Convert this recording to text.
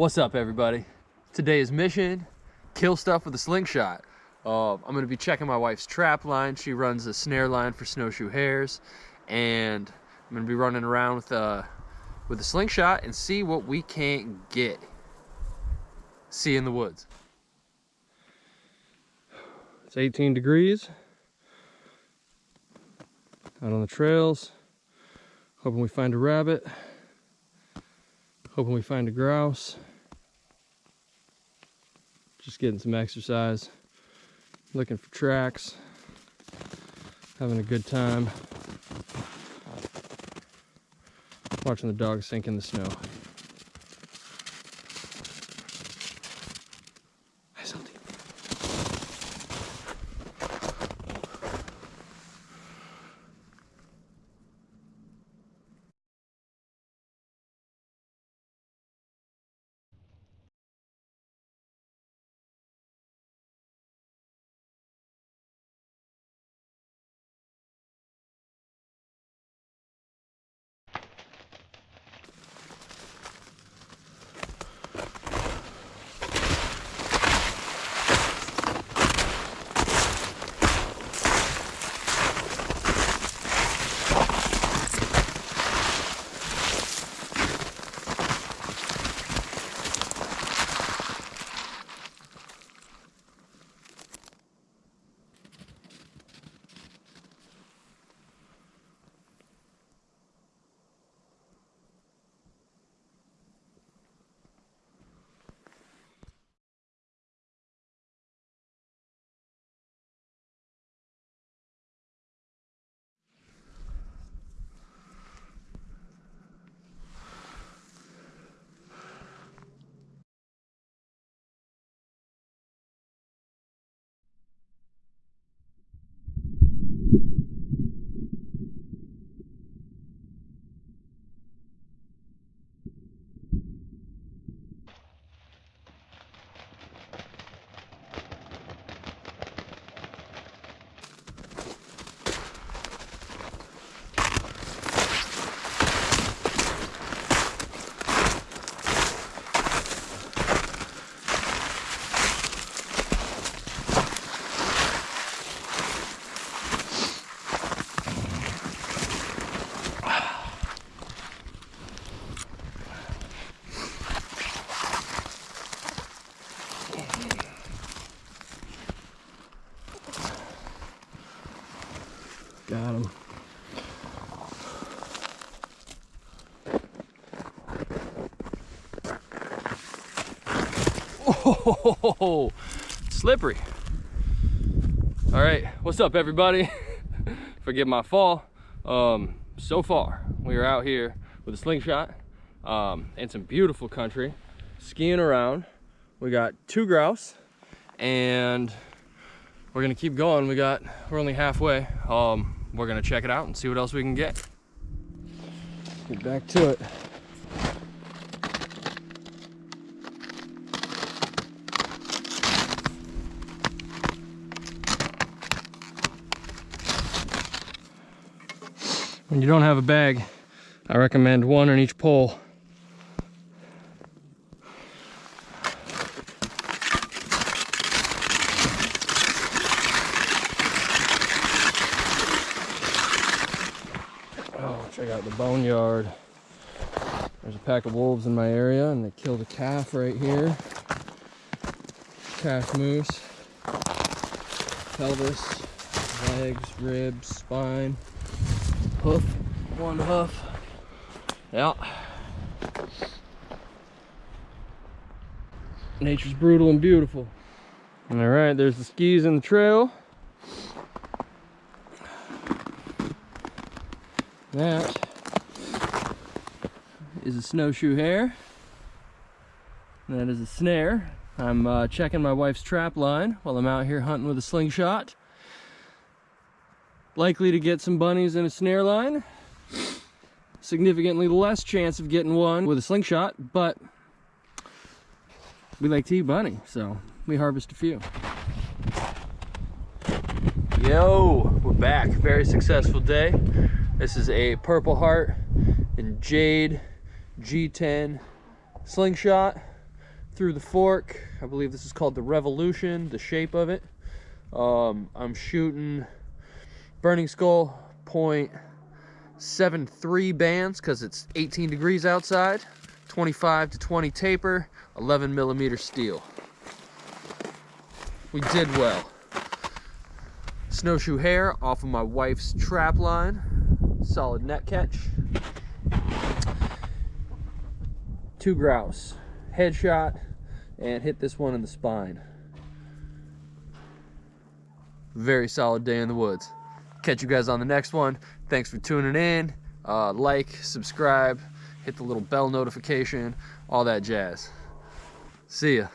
What's up, everybody? Today's mission, kill stuff with a slingshot. Uh, I'm gonna be checking my wife's trap line. She runs a snare line for snowshoe hares. And I'm gonna be running around with, uh, with a slingshot and see what we can't get. See you in the woods. It's 18 degrees. Out on the trails. Hoping we find a rabbit. Hoping we find a grouse. Just getting some exercise. Looking for tracks. Having a good time. Watching the dogs sink in the snow. Got him. Oh, slippery. All right, what's up, everybody? Forgive my fall. Um, so far, we are out here with a slingshot um, in some beautiful country, skiing around. We got two grouse, and we're gonna keep going. We got, we're only halfway. Um, we're gonna check it out and see what else we can get. Get back to it. When you don't have a bag, I recommend one on each pole. Oh, check out the boneyard. There's a pack of wolves in my area and they killed a calf right here. Calf moose. Pelvis, legs, ribs, spine, hoof, one hoof. Yeah. Nature's brutal and beautiful. All right, there's the skis in the trail. That is a snowshoe hare. That is a snare. I'm uh, checking my wife's trap line while I'm out here hunting with a slingshot. Likely to get some bunnies in a snare line. Significantly less chance of getting one with a slingshot, but we like to eat bunny, so we harvest a few. Yo, we're back. Very successful day. This is a Purple Heart and Jade G10 slingshot. through the fork. I believe this is called the Revolution, the shape of it. Um, I'm shooting Burning Skull point seven three bands because it's 18 degrees outside. 25 to 20 taper, 11 millimeter steel. We did well. Snowshoe hare off of my wife's trap line. Solid net catch. Two grouse. Headshot and hit this one in the spine. Very solid day in the woods. Catch you guys on the next one. Thanks for tuning in. Uh, like, subscribe, hit the little bell notification, all that jazz. See ya.